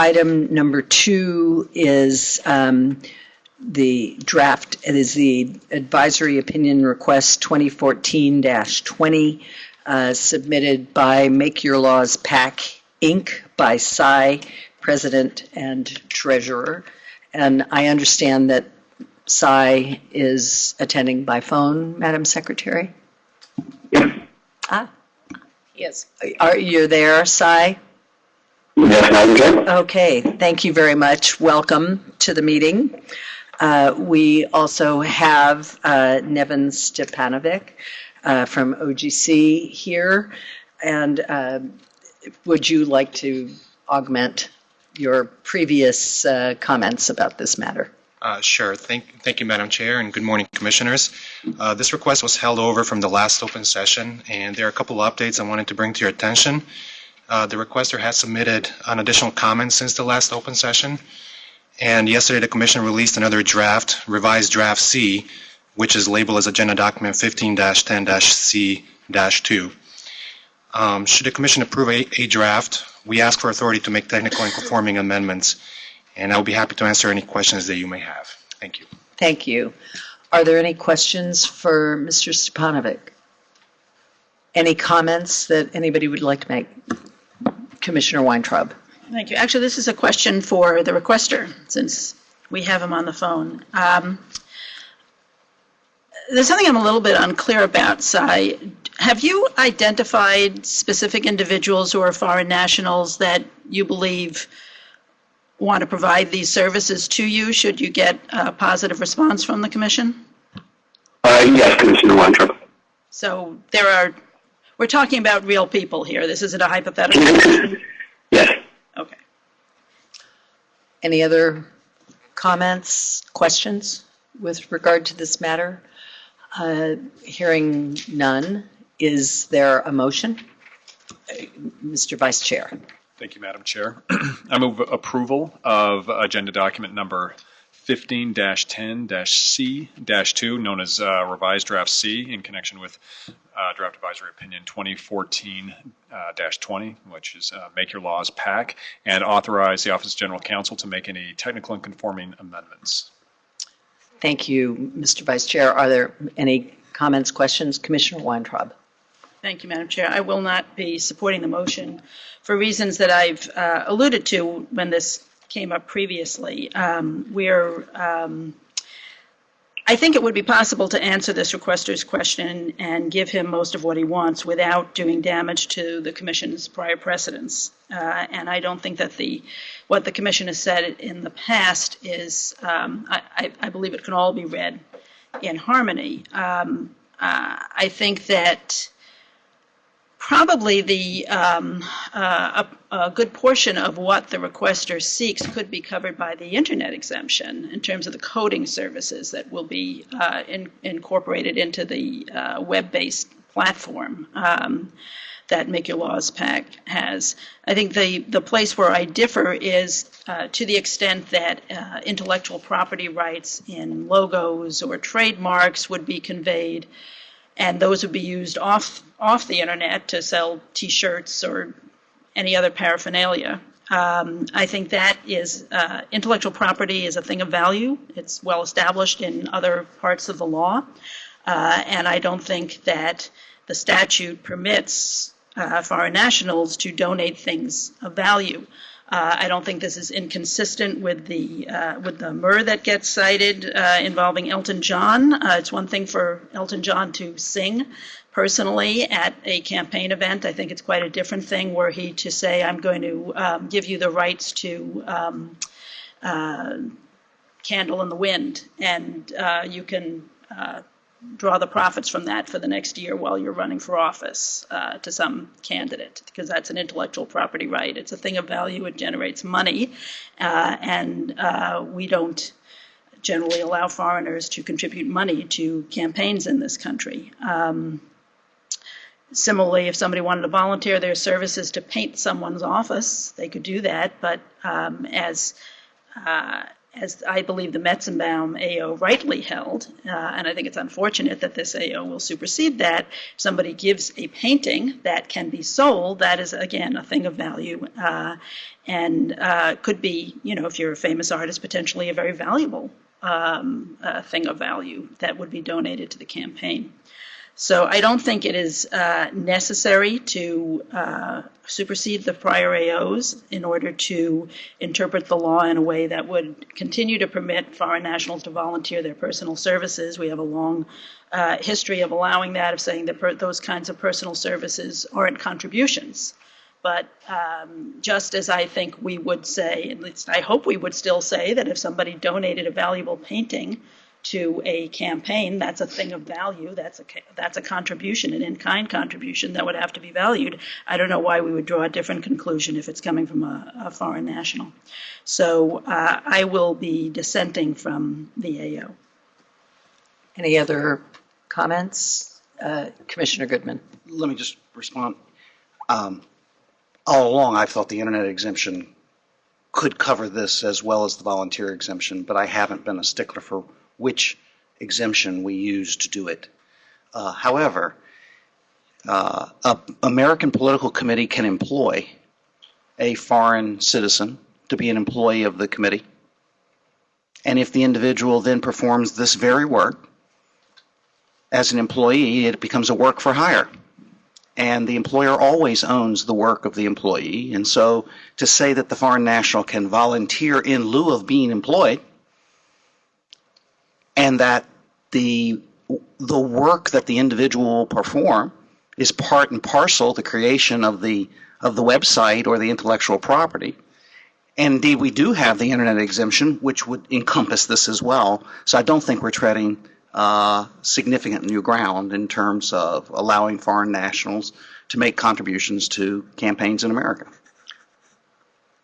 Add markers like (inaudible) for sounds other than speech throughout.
Item number two is um, the draft, it is the advisory opinion request 2014-20 uh, submitted by Make Your Laws PAC, Inc., by Sai, President and Treasurer. And I understand that Sai is attending by phone, Madam Secretary? Yes. Ah, Yes. are you there, Sai? Yes, Madam Chair. Okay, thank you very much. Welcome to the meeting. Uh, We also have uh, Neven Stipanovic uh, from OGC here. And uh, would you like to augment your previous uh, comments about this matter? Uh, Sure. Thank thank you, Madam Chair, and good morning, Commissioners. Uh, This request was held over from the last open session, and there are a couple of updates I wanted to bring to your attention. Uh, The requester has submitted an additional comment since the last open session, and yesterday the Commission released another draft, revised Draft C, which is labeled as Agenda Document 15-10-C-2. Um, Should the Commission approve a a draft, we ask for authority to make technical and conforming amendments, and I'll be happy to answer any questions that you may have. Thank you. Thank you. Are there any questions for Mr. Stipanovic? Any comments that anybody would like to make? Commissioner Weintraub? Thank you. Actually, this is a question for the requester, since we have him on the phone. Um, There's something I'm a little bit unclear about, Sai. Have you identified specific individuals who are foreign nationals that you believe want to provide these services to you, should you get a positive response from the commission? Uh, yes, Commissioner Weintraub. So there are, we're talking about real people here. This isn't a hypothetical. (coughs) Yes. Okay. Any other comments, questions with regard to this matter? Uh, Hearing none, is there a motion? Uh, Mr. Vice Chair. Thank you, Madam Chair. (clears throat) I move approval of agenda document number 15-10-C-2, known as uh, revised draft C, in connection with uh, draft advisory opinion 2014-20, which is uh, Make Your Laws PAC, and authorize the Office of General Counsel to make any technical and conforming amendments. Thank you, Mr. Vice Chair. Are there any comments, questions? Commissioner Weintraub? Thank you, Madam Chair. I will not be supporting the motion for reasons that I've uh, alluded to when this came up previously. Um, We're, um, I think it would be possible to answer this requester's question and give him most of what he wants without doing damage to the commission's prior precedents. Uh, And I don't think that the, what the commission has said in the past is, um, I I- believe it can all be read in harmony. Um, uh, I think that probably the, um, uh, a, a good portion of what the requester seeks could be covered by the internet exemption in terms of the coding services that will be uh, in, incorporated into the uh, web-based platform um, that Make Your Laws PAC has. I think the, the place where I differ is uh, to the extent that uh, intellectual property rights in logos or trademarks would be conveyed and those would be used off off the internet to sell T-shirts or any other paraphernalia. Um, I think that is uh, intellectual property is a thing of value. It's well established in other parts of the law, uh, and I don't think that the statute permits uh, foreign nationals to donate things of value. Uh, I don't think this is inconsistent with the uh, with the MUR that gets cited uh, involving Elton John. Uh, it's one thing for Elton John to sing personally at a campaign event. I think it's quite a different thing were he to say, "I'm going to um, give you the rights to." Um, uh, Candle in the wind, and uh, you can draw the profits from that for the next year while you're running for office uh, to some candidate, because that's an intellectual property right. It's a thing of value, it generates money, uh, and uh, we don't generally allow foreigners to contribute money to campaigns in this country. Um, Similarly, if somebody wanted to volunteer their services to paint someone's office, they could do that, but um, as uh, as I believe the Metzenbaum AO rightly held, uh, and I think it's unfortunate that this AO will supersede that, somebody gives a painting that can be sold, that is, again, a thing of value, uh, and uh, could be, you know, if you're a famous artist, potentially a very valuable um, uh, thing of value that would be donated to the campaign. So I don't think it is uh, necessary to uh, supersede the prior AOs in order to interpret the law in a way that would continue to permit foreign nationals to volunteer their personal services. We have a long uh, history of allowing that, of saying that those kinds of personal services aren't contributions. But um, just as I think we would say, at least I hope we would still say, that if somebody donated a valuable painting to a campaign, that's a thing of value, that's a, that's a contribution, an in-kind contribution that would have to be valued. I don't know why we would draw a different conclusion if it's coming from a, a foreign national. So uh, I will be dissenting from the AO. Any other comments? Uh, Commissioner Goodman? let me just respond. Um, All along, I thought the internet exemption could cover this as well as the volunteer exemption, but I haven't been a stickler for which exemption we use to do it. Uh, However, uh, a American political committee can employ a foreign citizen to be an employee of the committee. And if the individual then performs this very work as an employee, it becomes a work for hire and the employer always owns the work of the employee. And so to say that the foreign national can volunteer in lieu of being employed and that the the work that the individual will perform is part and parcel the creation of the of the website or the intellectual property. And indeed, we do have the internet exemption, which would encompass this as well. So I don't think we're treading uh, significant new ground in terms of allowing foreign nationals to make contributions to campaigns in America.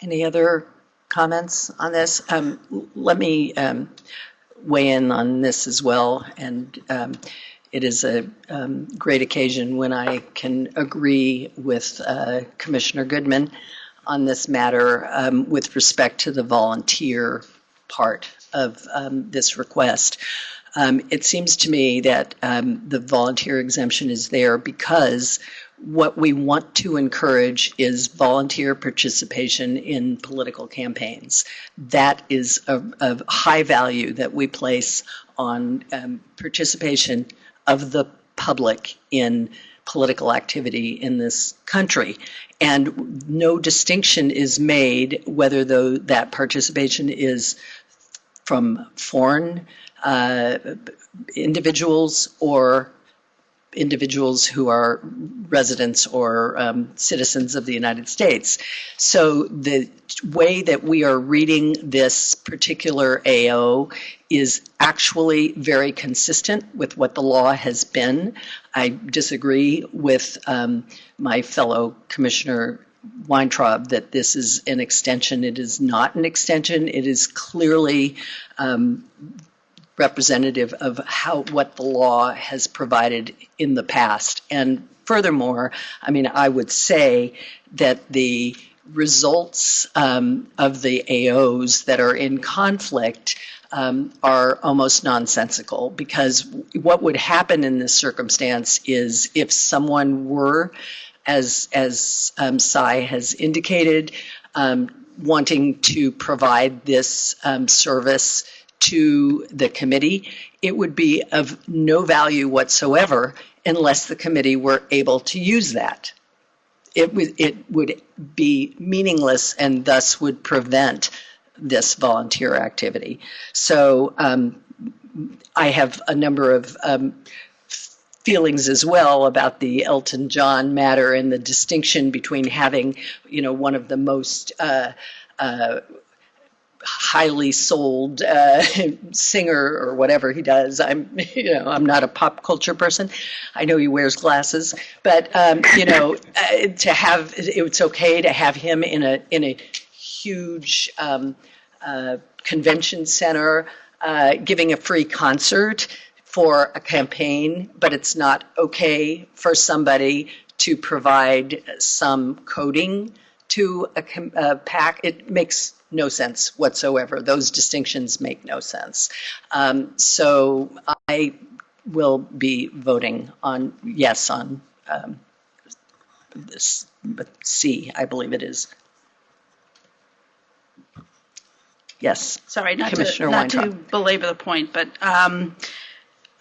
Any other comments on this? Um, Let me um, weigh in on this as well, and um, it is a um, great occasion when I can agree with uh, Commissioner Goodman on this matter um, with respect to the volunteer part of um, this request. Um, It seems to me that um, the volunteer exemption is there because what we want to encourage is volunteer participation in political campaigns. That is a, of high value that we place on um, participation of the public in political activity in this country. And no distinction is made whether though that participation is from foreign uh, individuals or individuals who are residents or um, citizens of the United States. So the way that we are reading this particular AO is actually very consistent with what the law has been. I disagree with um, my fellow Commissioner Weintraub that this is an extension. It is not an extension. It is clearly um, representative of how, what the law has provided in the past. And furthermore, I mean, I would say that the results um, of the AOs that are in conflict um, are almost nonsensical because what would happen in this circumstance is if someone were, as as um, Sai has indicated, um, wanting to provide this um, service to the committee, it would be of no value whatsoever unless the committee were able to use that. It would, it would be meaningless and thus would prevent this volunteer activity. So um, I have a number of um, feelings as well about the Elton John matter and the distinction between having, you know, one of the most uh, uh, highly sold uh, (laughs) singer or whatever he does. I'm, (laughs) you know, I'm not a pop culture person. I know he wears glasses, but um, you know, (laughs) uh, to have it's okay to have him in a in a huge um, uh, convention center uh, giving a free concert for a campaign, but it's not okay for somebody to provide some coding to a a PAC, it makes no sense whatsoever. Those distinctions make no sense. Um, So I will be voting on, yes, on um, this, but C, I believe it is. Yes. Sorry, not to, not to belabor the point, but, um,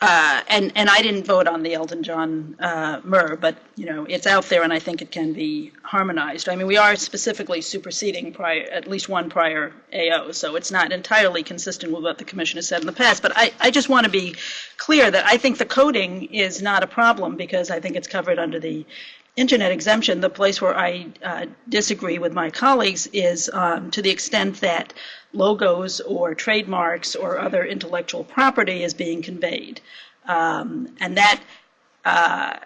uh, and, and I didn't vote on the Elton John, uh, MUR, but, you know, it's out there and I think it can be harmonized. I mean, we are specifically superseding prior, at least one prior AO, so it's not entirely consistent with what the commission has said in the past. But I, I just want to be clear that I think the coding is not a problem because I think it's covered under the internet exemption. The place where I uh, disagree with my colleagues is um, to the extent that logos or trademarks or other intellectual property is being conveyed. Um, And that, uh,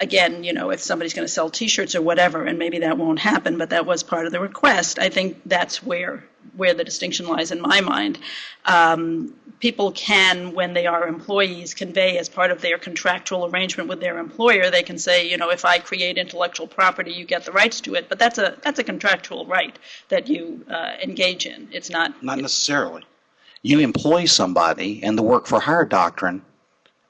again, you know, if somebody's going to sell T-shirts or whatever, and maybe that won't happen, but that was part of the request, I think that's where, where the distinction lies in my mind. Um, People can, when they are employees, convey as part of their contractual arrangement with their employer, they can say, you know, if I create intellectual property, you get the rights to it, but that's a, that's a contractual right that you uh, engage in. It's not, Not necessarily. You employ somebody, and the work for hire doctrine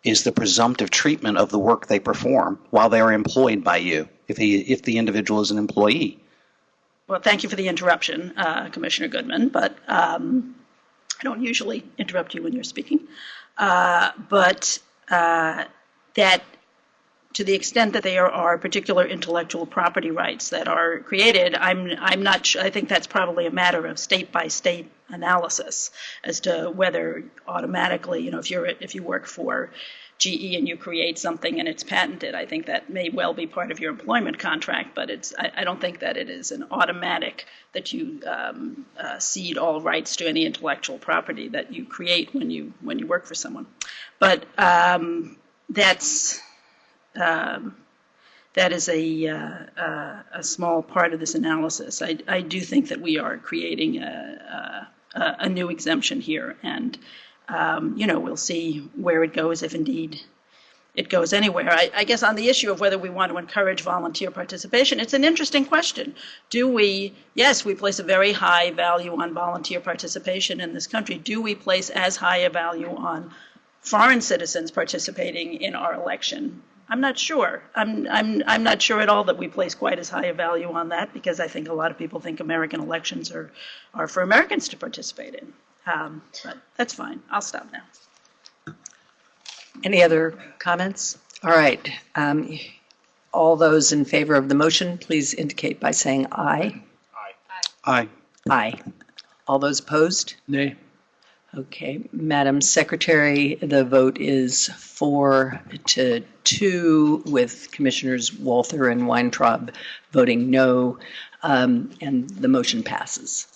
is the presumptive treatment of the work they perform while they are employed by you, if he, if the individual is an employee. well, thank you for the interruption, uh, Commissioner Goodman, but um, I don't usually interrupt you when you're speaking. Uh, But uh, that, to the extent that there are particular intellectual property rights that are created, I'm, I'm not, su- I think that's probably a matter of state-by-state analysis as to whether automatically, you know, if you're, if you work for GE and you create something and it's patented, I think that may well be part of your employment contract, but it's, I, I don't think that it is an automatic that you um, uh, cede all rights to any intellectual property that you create when you, when you work for someone. But um, that's, um, that is a, uh, uh, a small part of this analysis. I, I do think that we are creating a, a, a new exemption here, and, um, you know, we'll see where it goes if indeed it goes anywhere. I, I guess on the issue of whether we want to encourage volunteer participation, it's an interesting question. Do we, yes, we place a very high value on volunteer participation in this country. Do we place as high a value on foreign citizens participating in our election? I'm not sure. I'm, I'm, I'm not sure at all that we place quite as high a value on that because I think a lot of people think American elections are, are for Americans to participate in. Um, but that's fine. I'll stop now. Any other comments? All right. um, All those in favor of the motion, please indicate by saying aye. aye. Aye. Aye. All those opposed? Nay. Okay, Madam Secretary, the vote is four to two, with Commissioners Walther and Weintraub voting no, um, and the motion passes.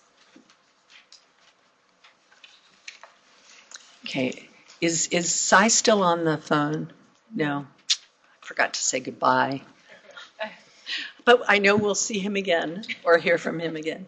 Okay, is, is Sai still on the phone? No, I forgot to say goodbye. (laughs) But I know we'll see him again, or hear from him again.